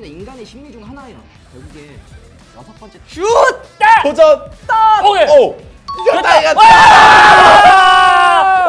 사람이나 인간의 심리 중 하나예요. 결국에 여섯 번째 슛! 딱! 도전! 딱! 오케이. 오! 이겼다 이겼다! 와!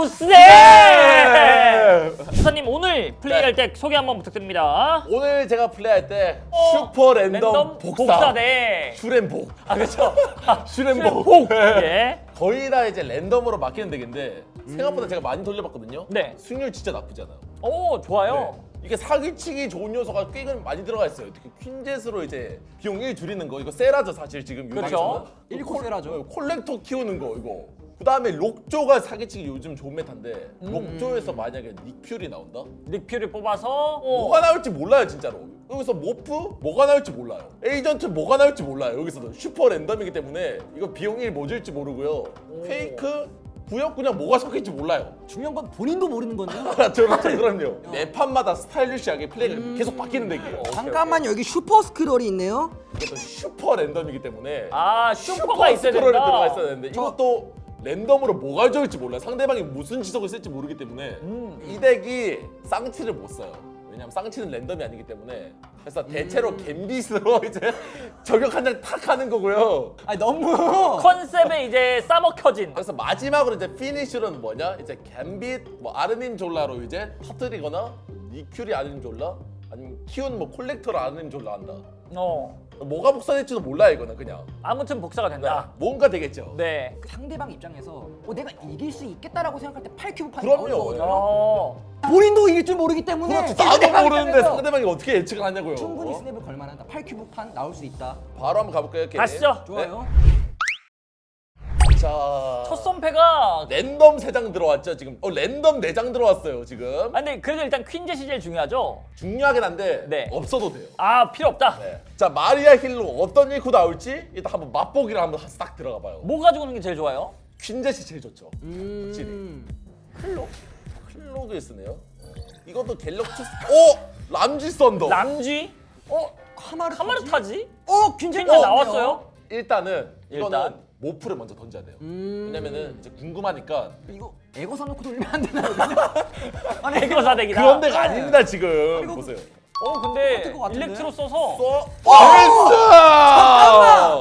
오, 세! 네! 수사님 오늘 플레이할 때 소개 한번 부탁드립니다. 오늘 제가 플레이할 때 어, 슈퍼 랜덤, 복사, deck. 슈렌복 아 그렇죠. 슈렌복 예. 거의 다 이제 랜덤으로 맡기는 deck인데 생각보다 제가 많이 돌려봤거든요 네. 승률 진짜 나쁘지 않아요 오 좋아요. 네. 이게 사기치기 좋은 요소가 꽤 많이 들어가 있어요. 특히 퀸젯으로 이제 비용 1 줄이는 거 이거 세라죠 사실 지금 그렇죠. 요즘에서는. 일코 세라죠. 어, 콜렉터 키우는 거 이거. 그 다음에 록조가 사기치기 요즘 좋은 meta인데 록조에서 만약에 닉퓨리 나온다? 닉퓨를 뽑아서 어. 뭐가 나올지 몰라요 진짜로. 여기서 모프 뭐가 나올지 몰라요. 에이전트 뭐가 나올지 몰라요. 여기서도 슈퍼 랜덤이기 때문에 이거 비용 1뭐 줄지 모르고요. fake 구역 그냥 뭐가 섞일지 몰라요. 중요한 건 본인도 모르는 건데요. 그렇죠, 그럼요. 매 판마다 stylish하게 플레이가 계속 바뀌는 deck이에요. 잠깐만 여기 슈퍼 스크롤이 있네요. 이것도 슈퍼 랜덤이기 때문에 아 슈퍼가 있어야 스크롤이 된다. 들어가 있어야 되는데 이것도 랜덤으로 뭐가 좋을지 몰라요. 상대방이 무슨 지속을 쓸지 모르기 때문에 이 deck이 쌍치를 못 써요. 왜냐면 쌍치는 랜덤이 아니기 때문에. 그래서 대체로 갬빗으로 이제 저격 한 장 탁 하는 거고요. 아니 너무. 컨셉에 이제 싸먹혀진. 그래서 마지막으로 이제 finish로는 뭐냐? 이제 갬빗, 뭐 아르님 졸라로 이제 터뜨리거나 닉퓨리 아르님 졸라 아니면 키운 뭐 콜렉터로 아르님 졸라 한다. 어 뭐가 복사될지도 몰라요 이거는 그냥. 아무튼 복사가 된다. 뭔가 되겠죠. 네. 그 상대방 입장에서 어, 내가 이길 수 있겠다라고 생각할 때 8큐브 판이 그럼요. 어. 본인도 이길 줄 모르기 때문에 그렇지 나도 모르는데 상대방이 어떻게 예측을 하냐고요. 충분히 어? 스냅을 걸만하다. 8큐브 판 나올 수 있다. 바로 한번 가볼까요? 이렇게? 가시죠. 좋아요. 자, 첫 선패가 랜덤 3장 들어왔죠 지금. 어 랜덤 4장 들어왔어요 지금. 아 근데 그래도 일단 퀸젯이 제일 중요하죠. 중요하긴 한데 네. 없어도 돼요. 아 필요 없다. 네. 자 마리아 힐로 어떤 일코 나올지 일단 한번 맛보기를 한번 싹 들어가 봐요. 뭐 가지고 오는 게 제일 좋아요? 퀸젯이 제일 좋죠. 음. 클록? 클록을 쓰네요. 이것도 갤럭투스. 오! 람지 썬더. 람쥐? 어? 카마르 카마르 타지? 어, 퀸즈 퀸젯 나왔어요? 일단은 이거는 일단. 모프를 먼저 던져야 돼요. 음. 왜냐면은 이제 궁금하니까 이거 에고 사놓고 돌리면 안 되나요? 그냥? 아니 애교 사대기다. 그런 데가 아닙니다 지금. 이거 보세요. 어 근데 똑같을 것 같은데? 일렉트로 써서 써. 나이스!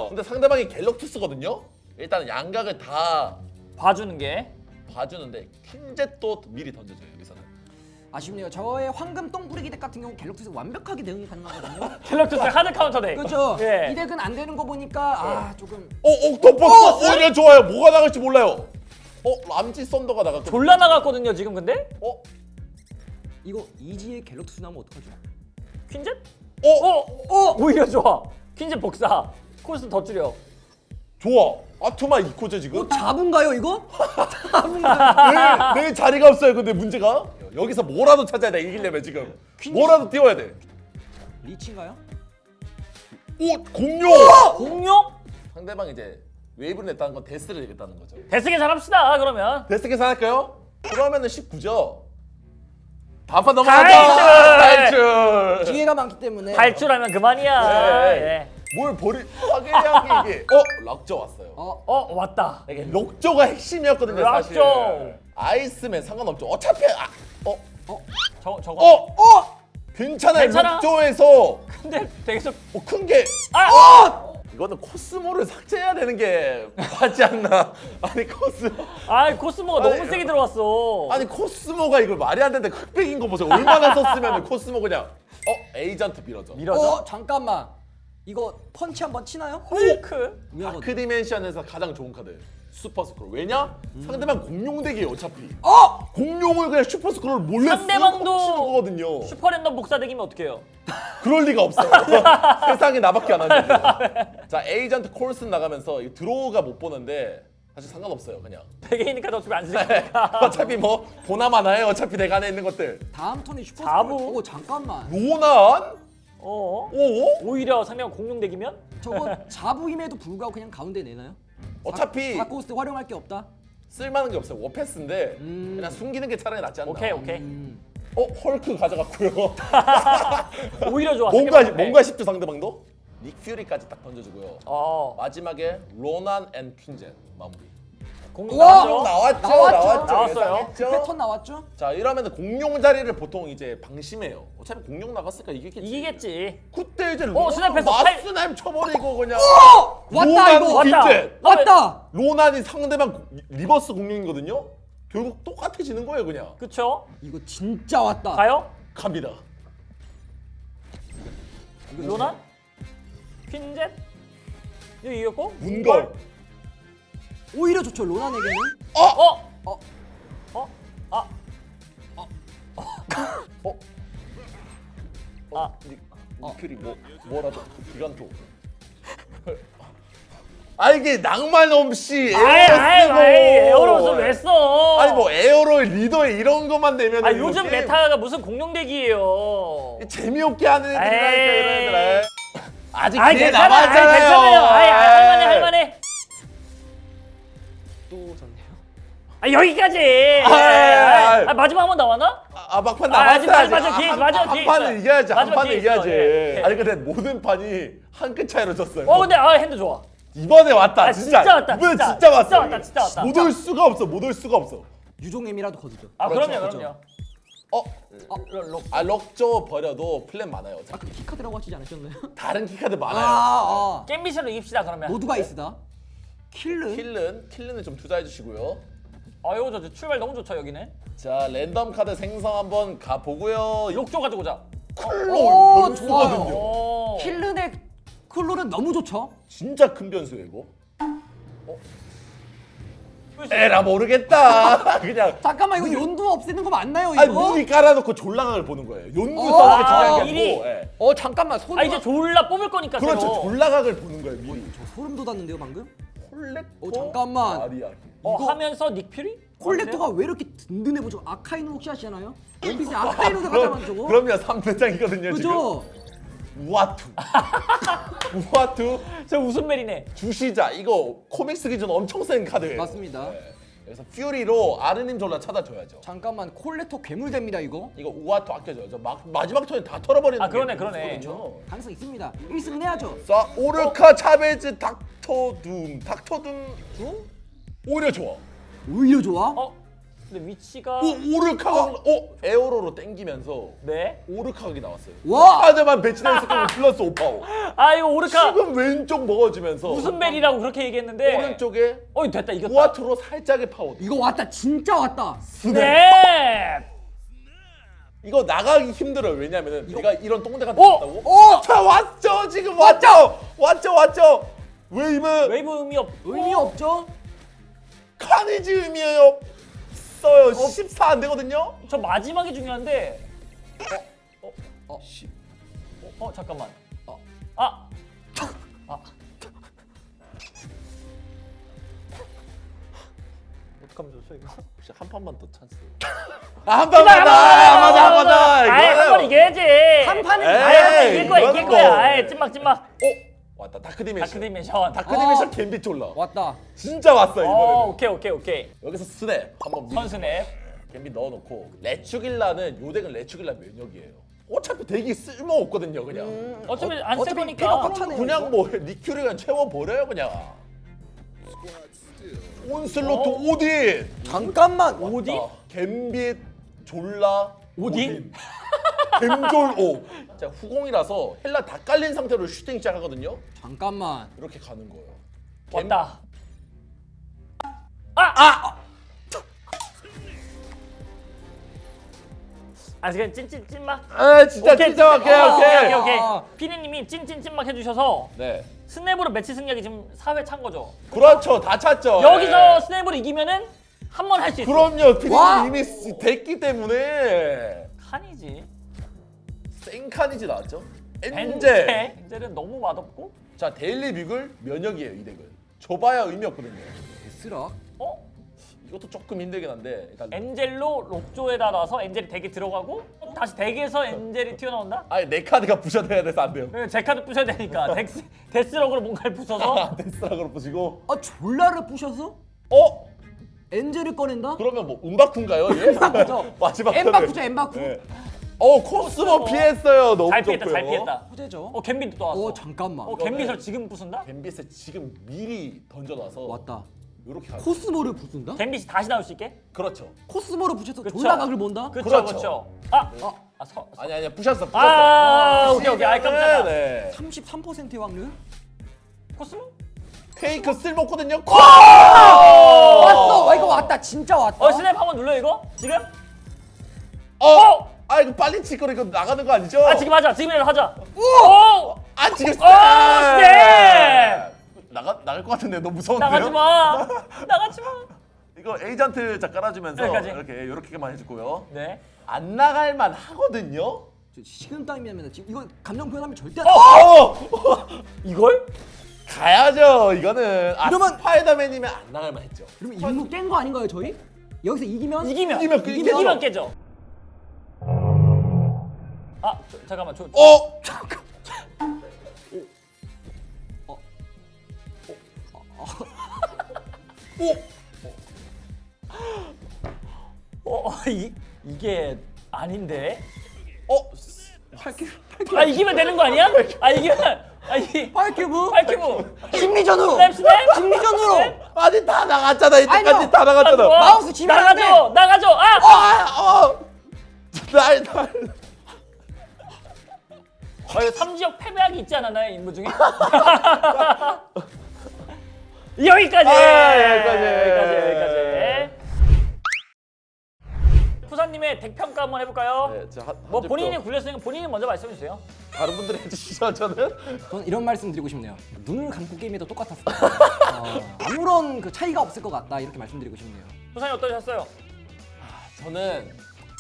근데 상대방이 갤럭투스거든요. 일단 양각을 다 봐주는 게 봐주는데 퀸젯도 미리 던져줘요 여기서는. 아쉽네요. 저의 황금 똥뿌리기 deck 같은 경우 갤럭시에서 완벽하게 대응이 가능하거든요. 갤럭트스 hard counter deck. 그렇죠. 예. 이 deck은 안 되는 거 보니까 아 조금 어, 어, 덮었어. 어, 이거 좋아요. 뭐가 나갈지 몰라요. 어, 람지 썬더가 나갔고. 졸라 나갔거든요 지금 근데? 어, 이거 이지의 갤럭시 나면 어떡하죠? 퀸젯? 어, 어? 어? 오히려 좋아. 퀸젯 복사. 코스 더 줄여. 좋아. 아투마 이코죠 지금. 어, 잡은가요 이거? 잡은가요? 내, 내 자리가 없어요. 근데 문제가 여기서 뭐라도 찾아야 돼 이기려면 지금. 뭐라도 띄워야 돼. 리치인가요? 오, 공룡. 공룡? 상대방 이제 웨이브를 냈다는 건 데스를 내겠다는 거죠. 데스 계산합시다 그러면. 데스 계산할까요? 그러면은 19죠. 다음판 넘어가죠. 탈출! 탈출. 기회가 많기 때문에 탈출하면 그만이야. 네. 예. 뭘 버리? 화개량이 이게. 어, 록조 왔어요. 어, 어 왔다. 이게 록조가 핵심이었거든요 사실 록조. 아이스맨 상관없죠 어차피 아, 어? 저 저거. 어? 어? 괜찮아요 괜찮아? 록조에서 근데 되게 어, 큰 게 아! 이거는 코스모를 삭제해야 되는 게 맞지 않나 아니 코스모 아 코스모가 아니, 너무 세게 들어왔어. 아니 코스모가 이걸 말이 안 되는데 흑백인 거 보세요 얼마나 썼으면 코스모 그냥 어? 에이전트 밀어줘 밀어줘. 어 잠깐만 이거 펀치 한번 치나요? 헐크. 위험하거든. 다크 디멘션에서 가장 좋은 카드 슈퍼 스크럴 왜냐? 상대방 공룡 deck이에요 어차피 어! 공룡을 그냥 슈퍼 스크럴 몰래 상대방도 거거든요 슈퍼random 복사 deck이면 어떡해요? 그럴 리가 없어요. 세상에 나밖에 안 하는데. 자, 에이전트 콜슨 나가면서 이 draw가 못 보는데 사실 상관없어요, 그냥. 베개이니까 저 집에 안쓸 거니까. 어차피 뭐 보나마나 해요. 어차피 내가 안에 있는 것들. 다음 턴에 슈퍼? 스크럴. 오 잠깐만 로난? 어? 오? 오히려 상대방 공룡deck이면? 저거 자부임에도 불구하고 그냥 가운데 내나요? 어차피 다 cost 활용할 게 없다? 쓸만한 게 없어요. 워패스인데 음. 그냥 숨기는 게 차라리 낫지 않나. 오케이 오케이. 음. 어, 헐크 가져갔고요. 오히려 좋아. 뭔가. 뭔가 싶죠 상대방도? 닉 퓨리까지 딱 던져주고요. 어. 마지막에 로난 and 퀸젯 마무리. 공룡 와! 나왔죠? 나왔죠, 나왔죠. 나왔죠, 나왔어요. 예상했죠? 패턴 나왔죠? 자 이러면 공룡 자리를 보통 이제 방심해요. 어차피 공룡 나갔으니까 이기겠지. 이기겠지. 그때 이제 어, 팔- 마스나임 쳐버리고 그냥. 어! 왔다 이거. 왔다. 왔다. 로난이 상대방 고- reverse 공룡이거든요. 결국 똑같아지는 거예요 그냥. 그쵸? 이거 진짜 왔다. 가요? 갑니다. 로난? 퀸젯? 이거 이겼고? 문걸. 오히려 좋죠 로난에게는. 어? 어? 어. 어? 아. 어? 아. 니, 니클이 뭐 뭐라도 기간토. 아 이게 낭만 없이 아이 아이 쓰고. 아이 에어로스 왜 써? 아니 뭐 에어로 리더에 이런 것만 내면 아 요즘 메타가 무슨 공룡덱이에요. 재미없게 하는 애들이라니까. 이런 애들 아직 아이 기회 괜찮아, 아이 남았잖아요 괜찮아요. 아이 아이, 할만해 할만해. 또 졌네요. 아 여기까지. 아이. 아, 마지막 한 번 나왔나? 아, 아 막판 아, 한, 기회 한 판은. 이겨야지 한 마지막 판은 이겨야지 예, 예. 아니 근데 모든 판이 한 끗 차이로 졌어요 어 근데 아 핸드 좋아. 이번에 왔다 아, 진짜 진짜 왔다, 이번에 진짜. 진짜, 왔어 진짜 왔다, 진짜 왔다. 못 올 수가 없어 못 올 수가 없어 유종의 미라도 거두죠. 아 그렇죠, 그럼요 그렇죠. 그럼요. 어? 로- 로- 아 록조 버려도 플랜 많아요 아까 key카드라고 하시지 않으셨나요? 다른 key카드 아, 많아요 아. 겜비션으로 이깁시다 그러면. 모두가 있으다. 킬른. 킬른 킬른은 좀 투자해 주시고요 아 이거 저 출발 너무 좋죠 여기는. 자 랜덤 카드 생성 한번 가보고요 록조 가지고 오자. 클로 오, 좋아요. 오. 킬른의 클로는 너무 좋죠. 진짜 큰 변수예요 이거 에라 모르겠다 그냥 잠깐만 이거 욘두 없애는 거 맞나요 이거? 아니 미리 깔아놓고 졸라각을 보는 거예요 연구 어, 성을 아, 중요한 게 미리. 아니고 예. 어 잠깐만 소름. 아 이제 졸라 뽑을 거니까 그렇죠 새로. 졸라각을 보는 거예요 미리 저 소름 돋았는데요 방금? 콜렉터 어, 잠깐만. 아리아 어, 이거- 하면서 닉 퓨리? 콜렉터가 왜 이렇게 든든해 보죠? 아카이누 혹시 아시나요? 원피스 아카이누가 가져간 저거. 그럼요 3대장이거든요 지금 그죠? 우아투 우아투 저 웃음멜이네. 주시자 이거 comics 기준 엄청 센 카드예요 맞습니다. 네. 그래서 퓨리로 아르님 졸라 찾아줘야죠 잠깐만 콜렉터 괴물됩니다 이거. 이거 우아투 아껴줘야죠 막, 마지막 턴에 다 털어버리는 아, 그러네, 게 그러네. 그렇죠. 가능성 있습니다. 1승은 해야죠. 자 오르카 차베즈 닥터둠 닥터둠 오히려 좋아 오히려 좋아. 어? 근데 위치가 오 오르카가 어 에어로로 땡기면서 네. 오르카각이 나왔어요 와! 카드만 배치된 스킬 플러스 오파워 아 이거 오르카 지금 왼쪽 먹어지면서 웃음멜이라고 그렇게 얘기했는데 오른쪽에 어 됐다 이겼다. 우아투로 살짝의 파워 이거 왔다 진짜 왔다. 네. 이거 나가기 힘들어요 왜냐면은 내가 이런 똥대가 어? 나왔다고 어! 자 왔죠 지금 왔죠 왔죠 왔죠 웨이브 웨이브 의미 없. 의미 없죠? 카니지 의미예요 써요 14 안 되거든요 저 마지막이 중요한데. 어? 어? 어. 씨. 어? 어 잠깐만. 어. 아. 아. 어떡하면 좋죠 이거? 혹시 한 판만 더 찬스 아 한 판만 더 아, 맞아 한 판 더 아이 한번 이겨야지. 한 판은 한번 이길 거야 이길 거야. 뭐. 아이 찐막 찐막. 어 왔다 다크 디멘션 다크 디멘션. 다크 디멘션 어. 갬빗 졸라 왔다. 진짜 왔어요 어 이번에는 오케이 오케이 오케이. 여기서 스냅 한번 밀- 선스냅. 갬빗 넣어놓고 레추길라는 요 덱은 레추길라 면역이에요 어차피 덱이 쓸모 없거든요 그냥 어차피 안 어차피 없잖아요. 그냥 뭐 니큐리가 채워 버려요 그냥 온슬로트 어? 오딘 잠깐만. 오딘? 아, 갬빗 졸라 오딘? 갬졸오 자 후공이라서 헬라 다 깔린 상태로 슈팅 시작하거든요 잠깐만. 이렇게 가는 거예요 왔다. 아! 아! 아 지금 찐찐 찐막. 아 진짜 오케이, 진짜 오케이 어, 오케이 오케이 오케이. 아. 피디님이 찐찐 찐막 해주셔서 네 스냅으로 매치 승리하기 지금 4회 찬 거죠. 그렇죠 다 찼죠 여기서 예. 스냅으로 이기면은 한 번 할 수 있어. 그럼요 와! 피디님 이미 쓰- 됐기 때문에 카니지. 생카니지 나왔죠 엔젤 엔젤. 엔젤은 너무 맛없고. 자 데일리 뷰글 면역이에요 이 deck은 줘봐야 의미 없거든요 데스락. 어? 이것도 조금 힘들긴 한데 일단 엔젤로 록조에다 놔서 엔젤이 deck에 들어가고 다시 deck에서 엔젤이 튀어나온다? 아니 내 카드가 부셔져야 돼서 안 돼요 네, 제 카드 부셔야 되니까 데스, 데스럭으로 뭔가를 부숴서 아, 데스락으로 부시고 아 졸라를 부셔서 어? 엔젤을 꺼낸다? 그러면 뭐? 엠바쿠죠. 마지막 엠바쿠죠, 턴에. 엠바쿠. 네. 어 코스모. 피했어요 너무 잘 피했다 좋고요 잘 피했다 후제죠. 어 갬빗도 또 왔어 어 잠깐만. 어 갬빗을 지금 부순다? 갬빗에 지금 미리 던져놔서 왔다. 이렇게 가죠. 코스모를 부순다? 댐빗이 다시 나올 수 있게? 그렇죠. 코스모를 붙여서 그쵸. 졸라 각을 본다? 그렇죠, 그렇죠. 아, 어, 아, 서, 아니 아니야 부셨어 부셨어. 아, 오케이 오케이. 아, 깜짝이야. 네. 33%의 확률? 코스모? 페이크 쓸먹거든요. 왔어! 와, 이거 왔다. 진짜 왔다. 어, 스냅 한번 눌러 이거? 지금? 어! 아 이거 빨리 치고 이거 나가는 거 아니죠? 아, 지금 하자. 지금이라도 하자. 오! 아 지금 오, 스냅! 나가 나갈 것 같은데 너무 무서운데요? 나가지 마. 나가지 마. 이거 에이전트 자 깔아주면서 여기까지. 이렇게 이렇게만 해주고요. 네. 안 나갈 만 하거든요. 저 식은땀이면 지금 이거 감정 표현하면 절대 안 어! 이걸? 가야죠. 이거는 아, 이러면- 스파이더맨이면 안 나갈 만 했죠. 그러면 임무 깬거 아닌가요, 저희? 여기서 이기면? 이기면 이기면 그- 이기면, 이기면 깨져. 아, 저, 잠깐만. 저, 어? 어, 이 이게 아닌데. 어? 8큐? 아, 이기면 되는 거 아니야? 아, 이기면 아, 이 8큐브? 8큐브. 심리전으로! 스냅 스냅. 심리전으로! 아니 다 나갔잖아. 이때까지 아니요. 다 나갔잖아. 와, 마우스 돼. 나가죠. 나가죠. 아! 아, 어. 날, 날. 어, 이거 삼지역 패배하기 있지 않았나요 임무 중에? 여기까지. 아, 여기까지. 여기까지. 여기까지. 푸사님의 덱 평가 한번 해볼까요? 네, 저 한, 뭐한 본인이 굴렸으니까 본인이 먼저 말씀해 주세요. 다른 분들이 해주시죠 저는. 저는 이런 말씀 드리고 싶네요. 눈을 감고 게임해도 같아요. 어, 아무런 그 차이가 없을 것 같다 이렇게 말씀드리고 싶네요. 푸사님 어떠셨어요? 저는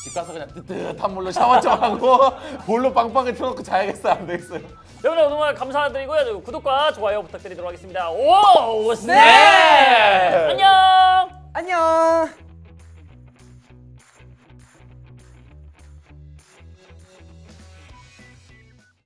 집 가서 그냥 뜨뜻한 물로 샤워 좀 하고 볼로 빵빵히 틀어놓고 자야겠어요. 안 되겠어요. 여러분 정말 감사드리고요. 구독과 좋아요 부탁드리도록 하겠습니다. 오, 스네. 네. 안녕. 안녕!